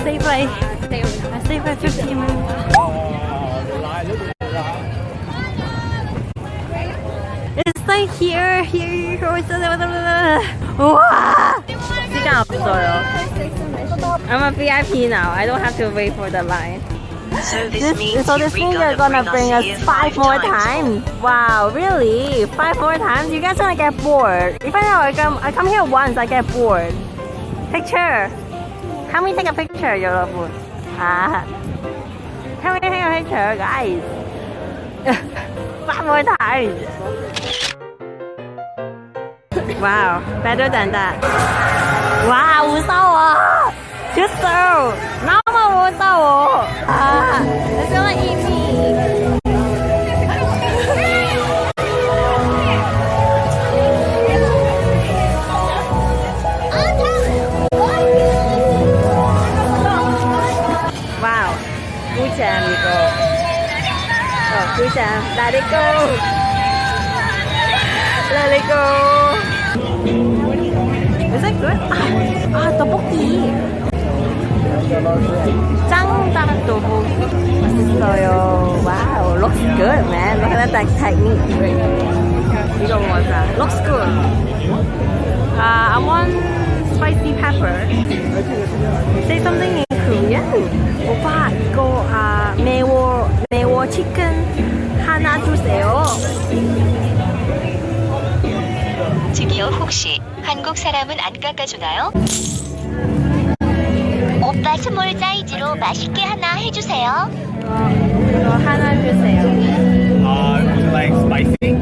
stay by stay by 15 minutes. It's like here here wow I'm a VIP now. I don't have to wait for the line. So this, This, means so you this means re-gonna you're gonna bring us here five more times. Wow, really? Five more times? You guys gonna get bored. If I know I come, I come here once, I get bored. Picture. Help me take a picture, 여러분. Ah. Help me take a picture, guys. five more times. Wow, better than that. 와 무서워 됐어 너무 무서워 Ah, masalah ini. Wow. Oh, Is that good? Ah, ah tteokbokki. 볶이. 짱 떡볶이. 맛있어요. 와우, looks good, man. Look at that technique. 이거 뭐자? Looks good. Uh, I want spicy pepper. Say something in Korean. 오빠, 이거 아 매워 매워 치킨 하나 주세요. 저기요 혹시 한국 사람은 안 깎아주나요? 오빠 스몰 사이즈로 맛있게 하나 해주세요. 이거, 이거 하나 주세요. Uh, would you like spicy?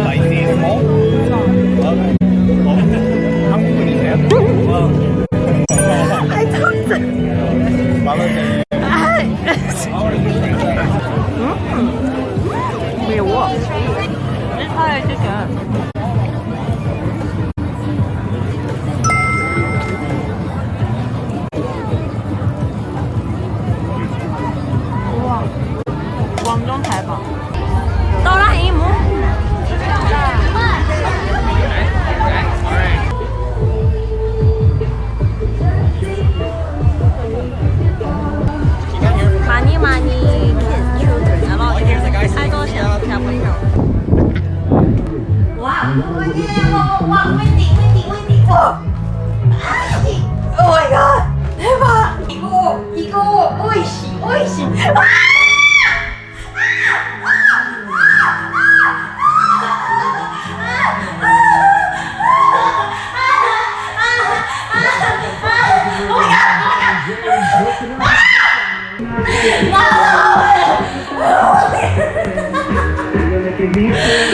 spicy small? Okay. 어, 한국 분이세요? 어. I talked. 마늘 매워. Não, não, não.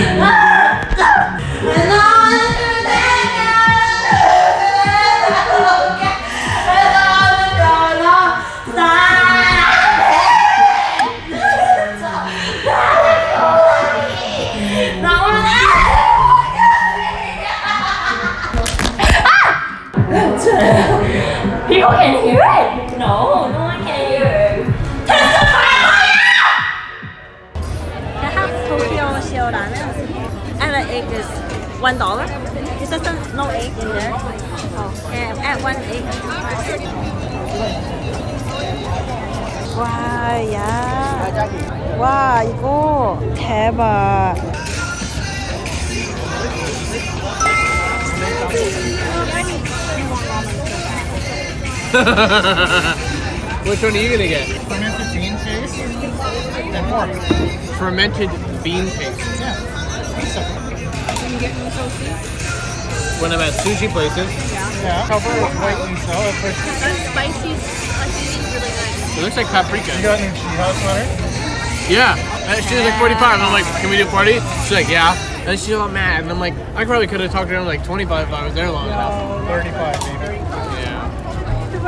People can hear it. No, no one can hear it. I have Tokyo shell ramen, and the egg is one dollar. It doesn't no egg in there. Oh, and add one egg. 와, 야. 와, 이거 대박. Which one are you gonna get? fermented bean paste and pork. Fermented bean paste. Yeah. Pizza. When I'm at sushi places, Yeah. Cover with white miso. at first. spicy, spicy really nice. it looks like paprika. You got any treehouse butter? Yeah. And she was like 45. And I'm like, can we do 40? She's like, yeah. And she's all mad. And I'm like, I probably could have talked to her like 25 if I was there long enough. 35, baby. Yeah. Ito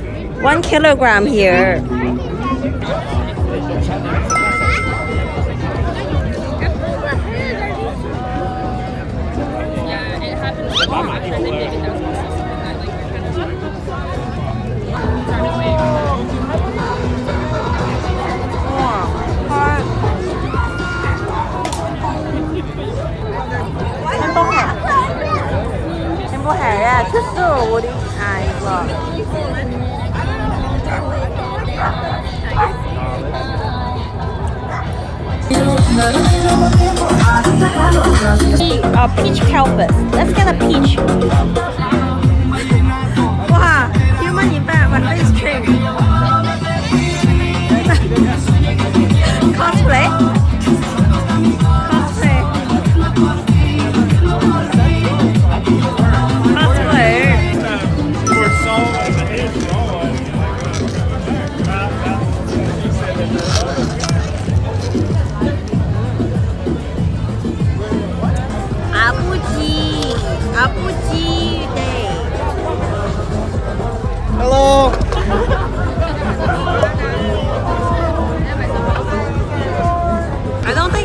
One kilogram here. 우와, 헐. 행복해. 행복해. 특수 우리 아 이거. Uh, peach Calpis. Let's get a peach.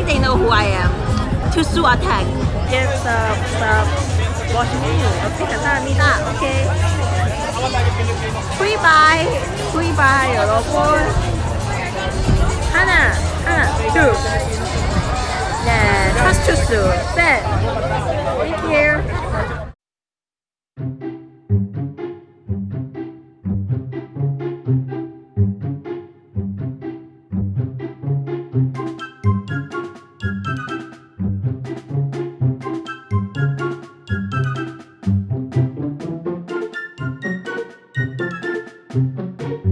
they know who I am. To sue attack. Yes, uh, uh, watching you. Okay, 감사합니다. Okay. Goodbye. Goodbye, 여러분. 하나, 하나, 둘. 네, trust to sue. 셋. Thank you.